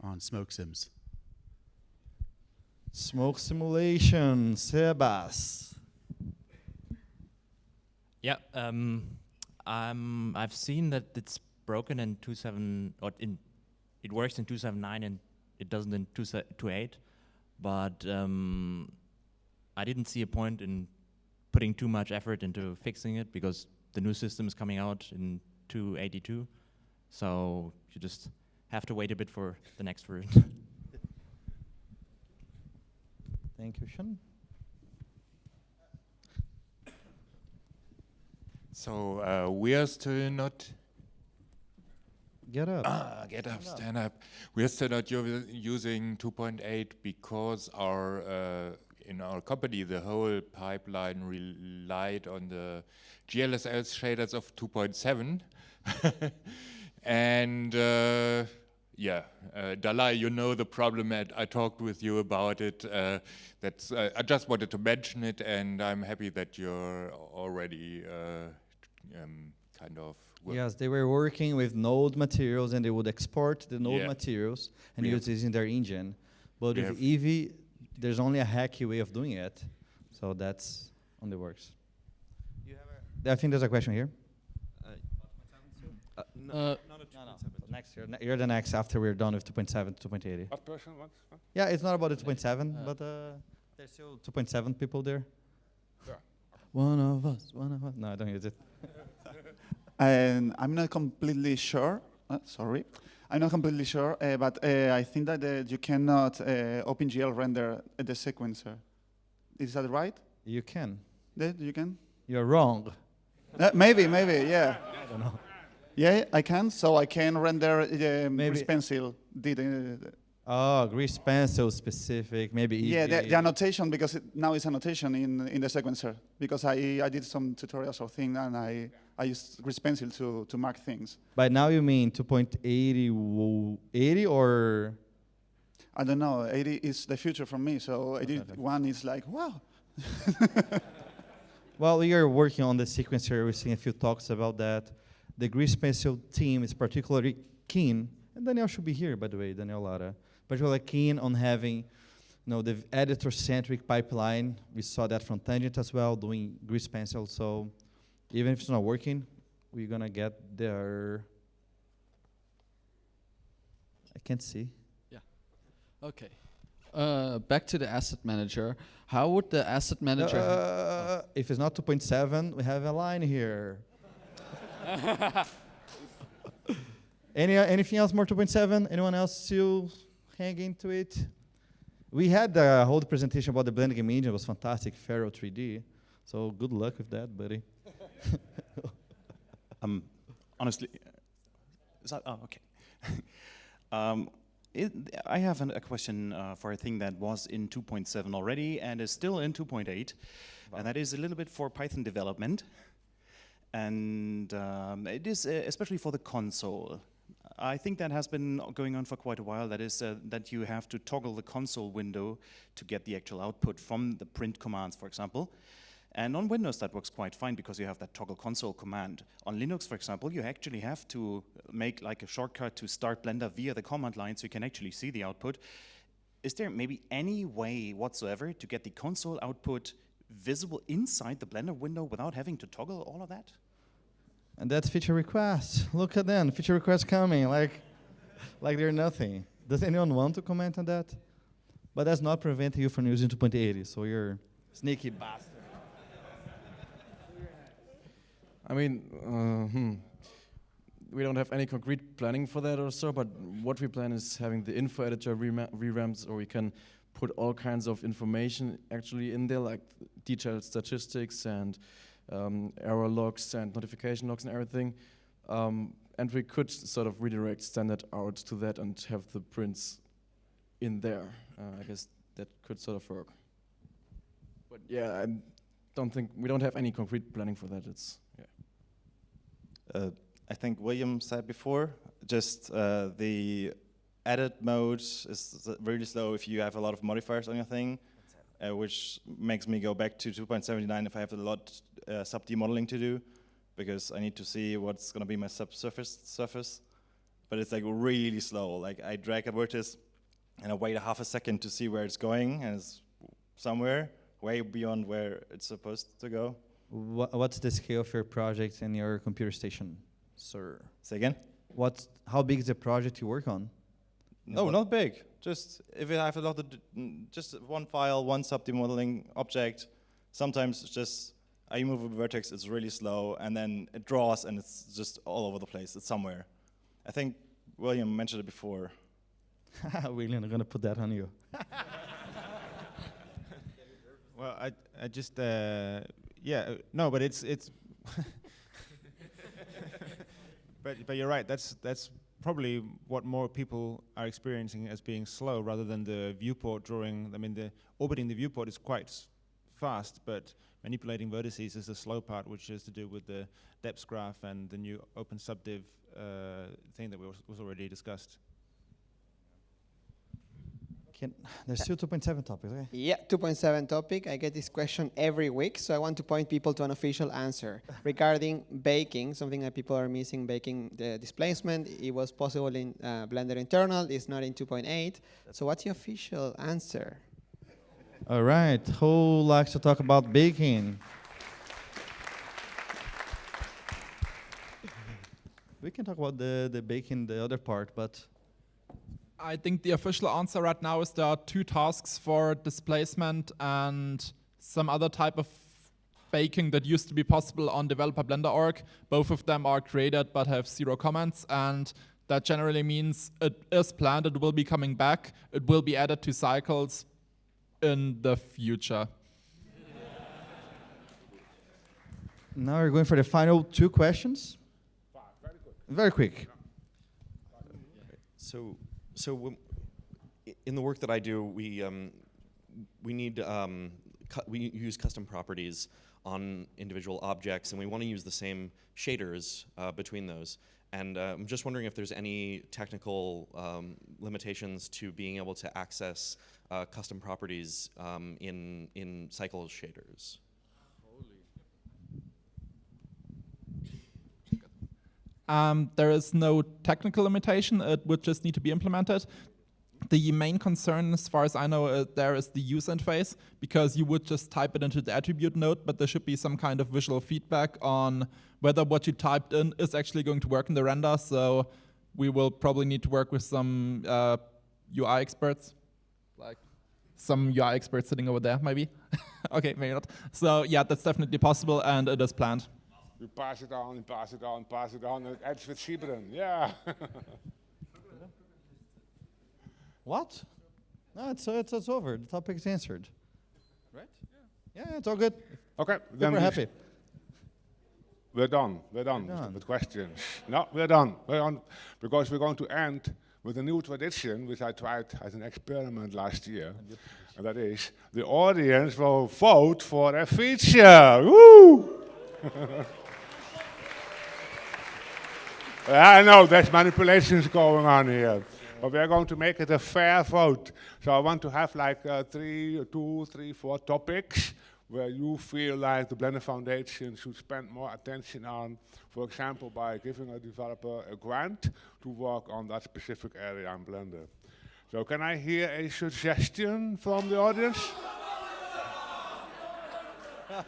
on smoke sims. Smoke simulation, Sebas. Yeah, um, um, I've seen that it's broken in 27 or in it works in 279 and it doesn't in 228, but um, I didn't see a point in putting too much effort into fixing it because the new system is coming out in 282, so you just have to wait a bit for the next version. *laughs* Thank you, Sean. So uh, we are still not. Get up. Ah, get up, Stand up. stand up. We are still not using 2.8 because our uh, in our company the whole pipeline relied on the GLSL shaders of 2.7, *laughs* and uh, yeah, uh, Dalai, you know the problem. And I talked with you about it. Uh, that's uh, I just wanted to mention it, and I'm happy that you're already uh, um, kind of. Wo- Yes, they were working with node materials and they would export the node Yeah. materials and We use have- this in their engine. But we with have- Eevee, there's only a hacky way of doing it. So that's on the works. I think there's a question here. Uh, no, Uh, no, no. Next year, ne- you're the next after we're done with 2.7 to 2.80. What person wants? what? Yeah, it's not about the 2.7, Uh, but uh, there's still 2.7 people there. Yeah. One of us, one of us. No, I don't use it. *laughs* And I'm not completely sure. Uh, sorry, I'm not completely sure, uh, but uh, I think that uh, you cannot uh, OpenGL render the sequencer. Is that right? You can. That you can. You're wrong. Uh, maybe, maybe, yeah. I don't know. Yeah, I can. So I can render uh, Maybe- pencil. Did uh, Oh, grease pencil specific, maybe. yeah, the, the annotation because it, now it's annotation in in the sequencer because I I did some tutorials or thing and I I used grease pencil to to mark things. By now you mean 2.80 80 or I don't know. 80 is the future for me. So 81 is like wow. *laughs* Well, we are working on the sequencer. We're seeing a few talks about that. The grease pencil team is particularly keen, and Daniel should be here, by the way, Daniel Lara, particularly keen on having, you know, the editor-centric pipeline. We saw that from Tangent as well, doing grease pencil. So even if it's not working, we're gonna get there. I can't see. Yeah. Okay. Uh, back to the asset manager. How would the asset manager? Uh, if it's not 2.7, we have a line here. *laughs* Any uh, anything else more 2.7? Anyone else still hanging to it? We had the whole presentation about the blending engine. It was fantastic, Faro 3D. So good luck with that, buddy. *laughs* um, honestly, is that, oh, okay. *laughs* um, it, I have an, a question uh, for a thing that was in 2.7 already and is still in 2.8, and that is a little bit for Python development. And um, it is uh, especially for the console. I think that has been going on for quite a while. That is uh, that you have to toggle the console window to get the actual output from the print commands, for example. And on Windows, that works quite fine because you have that toggle console command. On Linux, for example, you actually have to make like a shortcut to start Blender via the command line so you can actually see the output. Is there maybe any way whatsoever to get the console output visible inside the Blender window without having to toggle all of that? And that's feature requests. Look at them, feature requests coming, like, like they're nothing. Does anyone want to comment on that? But that's not preventing you from using 2.80, so you're sneaky bastard. I mean, uh, hmm. we don't have any concrete planning for that or so, but what we plan is having the info editor revamps, or we can put all kinds of information actually in there, like detailed statistics and um, error logs and notification logs and everything. Um, and we could sort of redirect standard out to that and have the prints in there. Uh, I guess that could sort of work. But yeah, I don't think we don't have any concrete planning for that. It's I think William said before, just uh, the edit mode is really slow if you have a lot of modifiers on your thing, uh, which makes me go back to 2.79 if I have a lot uh, sub-D modeling to do, because I need to see what's going to be my subsurface surface. But it's like really slow. Like I drag a vertex, and I wait a half a second to see where it's going, and it's somewhere way beyond where it's supposed to go. Wha what's the scale of your project and your computer station, sir? Say again? What's how big is the project you work on? No, not big. Just if you have a lot of, d- n- just one file, one sub-D modeling object. Sometimes it's just I move a vertex, it's really slow, and then it draws, and it's just all over the place. It's somewhere. I think William mentioned it before. *laughs* William, I'm gonna put that on you. *laughs* Well, I, I just, uh, yeah, uh, no, but it's, it's, *laughs* but, but you're right. That's, that's probably what more people are experiencing as being slow rather than the viewport drawing. I mean, the orbiting the viewport is quite fast, but manipulating vertices is the slow part, which is to do with the depsgraph and the new open subdiv uh, thing that was already discussed. Can, there's still 2.7 topics, okay? Yeah, 2.7 topic. I get this question every week, so I want to point people to an official answer *laughs* regarding baking, something that people are missing, baking the displacement. It was possible in uh, Blender internal, it's not in 2.8. So what's the official answer? All right, who likes to talk about baking? *laughs* we can talk about the, the baking, the other part, but I think the official answer right now is there are two tasks for displacement and some other type of baking that used to be possible on developer blender org. Both of them are created but have zero comments and that generally means it is planned, it will be coming back, it will be added to cycles in the future. now we're going for the final two questions. Very quick. So, so when- in the work that I do, we um, we need um, we use custom properties on individual objects, and we want to use the same shaders uh, between those. And uh, I'm just wondering if there's any technical um, limitations to being able to access uh, custom properties um, in in cycle shaders. Um, there is no technical limitation, it would just need to be implemented. The main concern, as far as I know, uh, there is the user interface, because you would just type it into the attribute node, but there should be some kind of visual feedback on whether what you typed in is actually going to work in the render, so we will probably need to work with some uh, UI experts, like some UI experts sitting over there, maybe. *laughs* okay, maybe not. So yeah, that's definitely possible, and it is planned. You pass it on, and pass it on, pass it on, and it ends with Sybren. Yeah. *laughs* What? No, it's, uh, it's, it's over. The topic is answered. Right? Yeah, it's all good. Okay, Then then we're happy. We're done. We're done, We're done. with questions. No, we're done. We're on because we're going to end with a new tradition which I tried as an experiment last year, and that is the audience will vote for a feature. Woo! *laughs* I know there's manipulations going on here. But we are going to make it a fair vote. So I want to have like uh, three, two, three, four topics where you feel like the Blender Foundation should spend more attention on, for example, by giving a developer a grant to work on that specific area in Blender. So can I hear a suggestion from the audience? *laughs*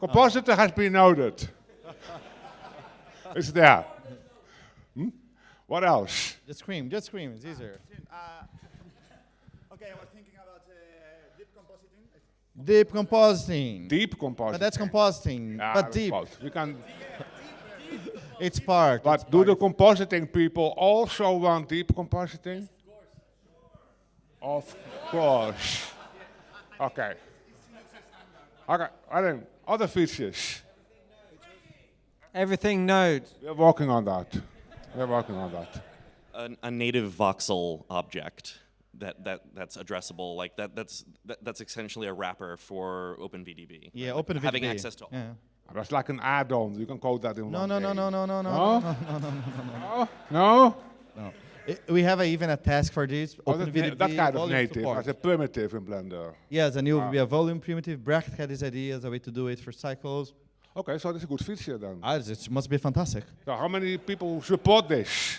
Compositor has been noted. *laughs* it's there. Hmm? What else? Just scream, just scream, it's easier. Okay, I was thinking about uh, deep compositing. Deep compositing. Deep compositing. But that's compositing, Ah, but deep. both. We can. It's part. But do the compositing people also want deep compositing? Of course. Okay. Okay. I think other features. Everything node. We're working on that. We're working on that. a, a native voxel object that, that that's addressable like that that's that, that's essentially a wrapper for OpenVDB. Yeah, Like, OpenVDB. Having access to all. Yeah. That's like an add-on. You can code that in No, one no, no, day. no, no, no, no, No? no, no, no, no, no, No? no. I- we have a, even a task for this. Oh, that, OpenVDB that kind of native, support. as a primitive in Blender. Yes, and it will Ah. be a volume primitive. Brecht had this idea as a way to do it for cycles. Okay, so that's a good feature then. Ah, it must be fantastic. So how many people support this?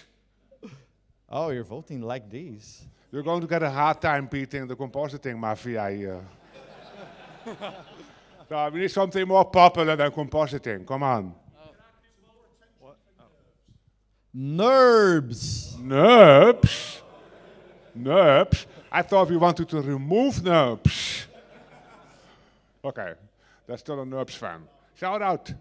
Oh, you're voting like this. You're going to get a hard time beating the compositing mafia here. *laughs* so we need something more popular than compositing. Come on. NURBS. NURBS? NURBS? I thought we wanted to remove NURBS. Okay, that's still a NURBS fan. Shout out.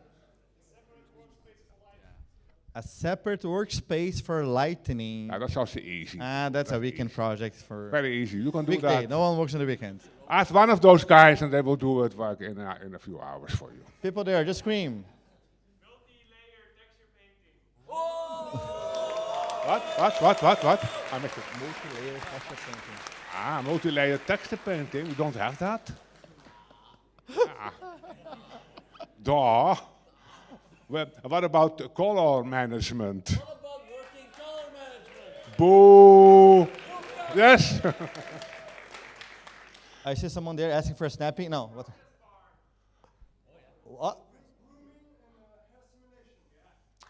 A separate workspace for lightning. Yeah, that's also easy. Ah, that's a weekend project for. Very easy. You can do weekday. that. No one works on the weekend. Ask one of those guys and they will do it like in a, in a few hours for you. People there, just scream. What? What? What? What? What? I make it multi-layer texture painting. Ah, multi-layer texture painting. We don't have that. ah. *laughs* Duh. Well, what about color management? Boo! Yes. *laughs* I see someone there asking for a snapping. No, what? What?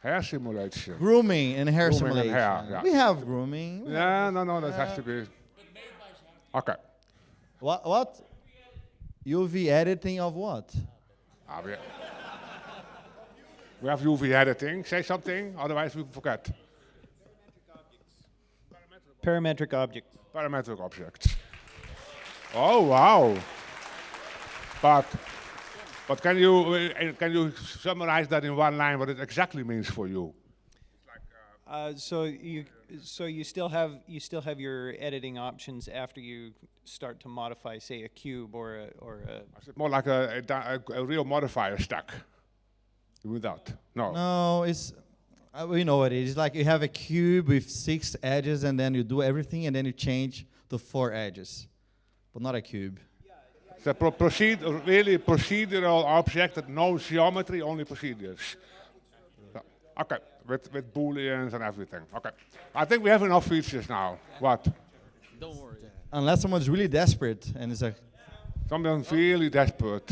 Hair simulation. Grooming and hair Grooming simulation. And hair, yeah. We have grooming. We Yeah, no, no, that has to be. Okay. What? What? UV editing of what? Ah, we, we have UV editing. Say something, otherwise we forget. Parametric objects. Parametric objects. Oh wow! But but can you uh, can you summarize that in one line what it exactly means for you? Uh, so you so you still have you still have your editing options after you start to modify, say, a cube or a or a. Is more like a, a, a, a real modifier stack? Without no. No, it's uh, we know what it is. It's like you have a cube with six edges, and then you do everything, and then you change the four edges, but not a cube. It's a pro- proceed, really procedural object that no geometry, only procedures. So, okay, with, with booleans and everything. Okay, I think we have enough features now. What? Don't worry. Unless someone's really desperate and it's like Someone's really desperate.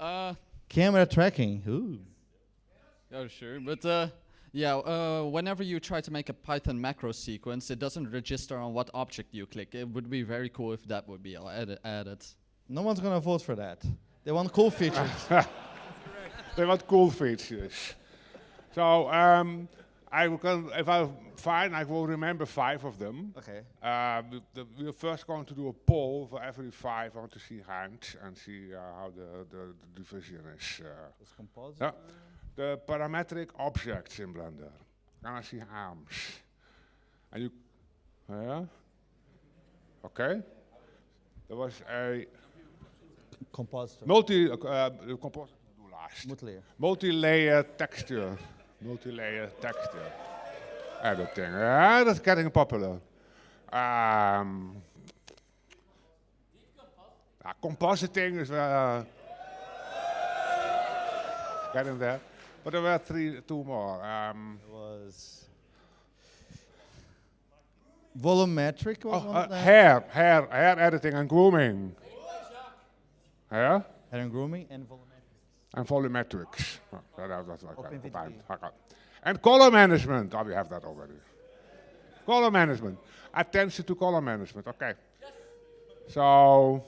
Uh, camera tracking. Ooh. oh, sure. But uh, yeah, uh, whenever you try to make a Python macro sequence, it doesn't register on what object you click. It would be very cool if that would be added. added. No one's gonna vote for that. They want cool features. *laughs* they want cool features. So um, I will, if I find, I will remember five of them. Okay. Uh, the, we're first going to do a poll for every five. I want to see hands and see uh, how the, the, the division is. Uh, yeah. The parametric objects in Blender. Can I see arms? And you, yeah. Okay. There was a Composite. multi uh, composite do last. Multi-layer. Texture. Multi-layer texture. Editing. Yeah, that's getting popular. Um, uh, compositing is uh, getting there. But there were three, two more. Um, was volumetric was oh, uh, hair, hair, hair editing and grooming. Hair? Hair and grooming and volumetric. And volumetrics. That- that- that's like that OpenVDB. combined. Okay. And color management. Oh, we have that already. Color management. Attention to color management. Okay. So,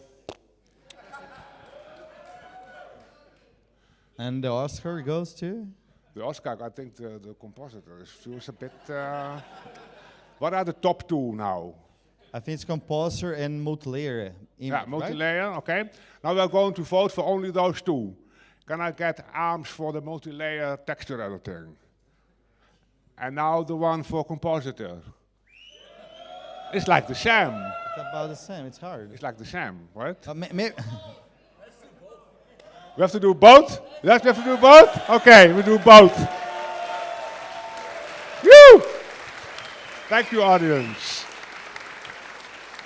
And the Oscar goes to the Oscar, I think the, the compositor is feels a bit. Uh, what are the top two now? I think it's composer and multi-layer. Yeah, image, right? multi-layer, okay. Now we're going to vote for only those two. Can I get arms for the multi-layer texture editing? And now the one for compositor. It's like the sham. It's about the same. It's hard. It's like the sham, right? Uh, We have to do both? Yes, we have to do both? Okay, we do both. Woo! Thank you, audience.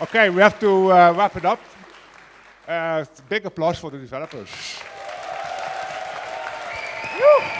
Okay, we have to uh, wrap it up. Uh, big applause for the developers. Woo!